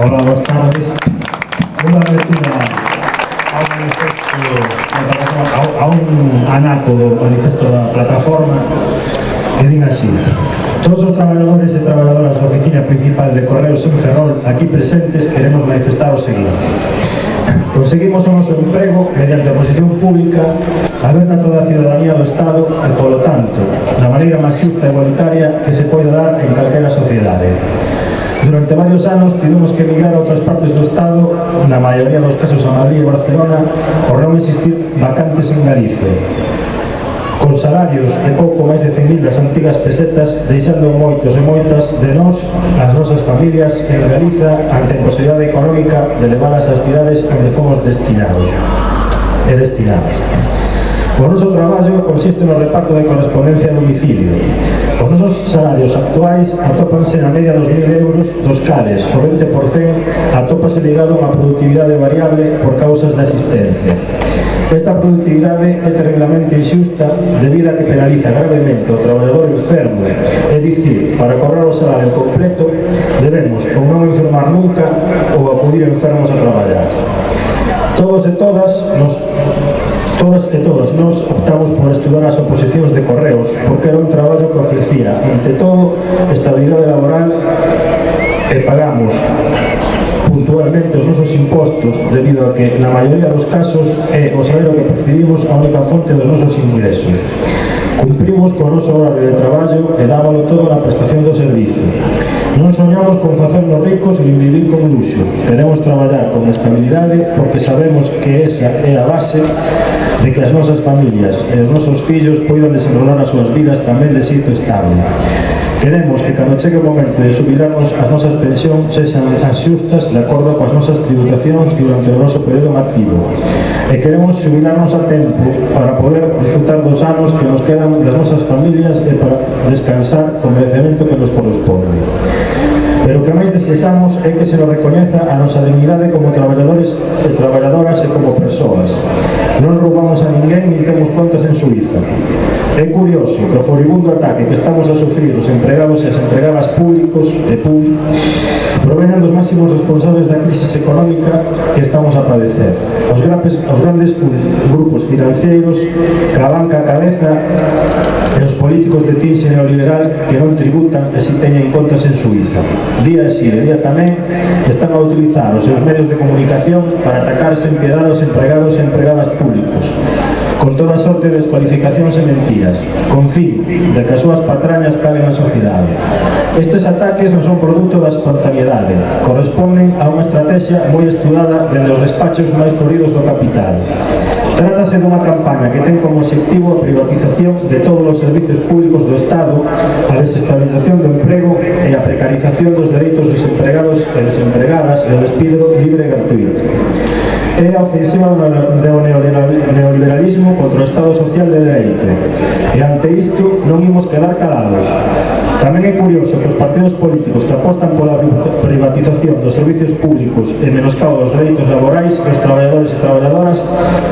Hola, boas tardes. Unha lectura ao manifesto a, a un anaco do manifesto da plataforma que din así Todos os traballadores e traballadoras da oficina principal de Correos en Ferrol aquí presentes queremos manifestar o seguinte Conseguimos o noso emprego mediante a posición pública aberta a toda a ciudadanía do Estado e, polo tanto, da maneira máis justa e igualitaria que se pode dar en calquera sociedade. Durante varios anos tivemos que emigrar a outras partes do Estado, na maioría dos casos a Madrid e Barcelona, por non existir vacantes en Galicia. Con salarios de pouco máis de 100.000 das antigas pesetas, deixando moitos e moitas de nós, as nosas familias en Galiza ante a posibilidade económica de levar as cidades onde fomos destinados e destinadas. O noso traballo consiste no reparto de correspondencia a domicilio. Os nosos salarios actuais atópanse na media dos 1.000 euros, dos cales o 20% atópase ligado a unha productividade variable por causas da existencia. Esta productividade é terriblemente injusta debido a que penaliza gravemente o traballador enfermo, é dicir, para cobrar o salario completo debemos ou non enfermar nunca ou acudir enfermos a traballar. Todos e todas nos Todas e todas nós optamos por estudar as oposicións de correos porque era un traballo que ofrecía, ante todo, estabilidade laboral e pagamos puntualmente os nosos impostos debido a que na maioría dos casos é o salario que percibimos a única fonte dos nosos ingresos. Cumprimos co noso horario de traballo e dábalo todo na prestación do servizo soñamos con facernos ricos e vivir con luxo. Queremos traballar con estabilidade porque sabemos que esa é a base de que as nosas familias e os nosos fillos poidan desenrolar as súas vidas tamén de sitio estable. Queremos que cando chegue o momento de subirarnos as nosas pensións sexan as xustas de acordo coas nosas tributacións durante o noso período activo. E queremos subirarnos a tempo para poder disfrutar dos anos que nos quedan das nosas familias e para descansar con merecemento que nos corresponde que máis desexamos é que se nos recoñeza a nosa dignidade como traballadores e traballadoras e como persoas. Non roubamos a ninguén nin temos contas en Suiza. É curioso que o furibundo ataque que estamos a sufrir os empregados e as empregadas públicos e públicos provenen dos máximos responsables da crisis económica que estamos a padecer. Os, grapes, os grandes grupos financeiros que a banca cabeza e os políticos de tinxe neoliberal que non tributan e si teñen contas en Suiza. Día e si, día tamén, están a utilizar os seus medios de comunicación para atacar sen piedade aos empregados e empregadas públicos, son de descualificacións e mentiras, con fin de que as súas patrañas calen na sociedade. Estes ataques non son produto da espontaneidade, corresponden a unha estrategia moi estudada dende os despachos máis floridos do capital. Trátase dunha campaña que ten como objetivo a privatización de todos os servizos públicos do Estado, a desestabilización do emprego e a precarización dos dereitos dos empregados e desempregadas e o despido libre e gratuito é a obsesión do neoliberalismo contra o Estado Social de Dereito. E ante isto non imos quedar calados. Tamén é curioso que os partidos políticos que apostan pola privatización dos servicios públicos e menoscabo dos dereitos laborais dos traballadores e traballadoras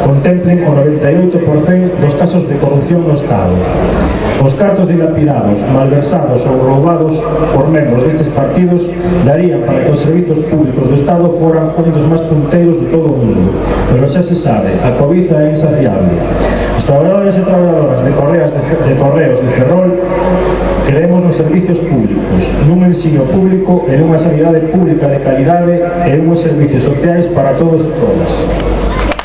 contemplen o 98% dos casos de corrupción no Estado. Os cartos dilapidados, malversados ou roubados por membros destes partidos darían para que os servizos públicos do Estado foran un dos máis punteiros de todo o mundo mundo, pero xa se sabe, a cobiza é insaciable. Os traballadores e traballadoras de correas de, de correos de Ferrol creemos nos servicios públicos, nun ensino público e nunha sanidade pública de calidade e unos servicios sociais para todos e todas.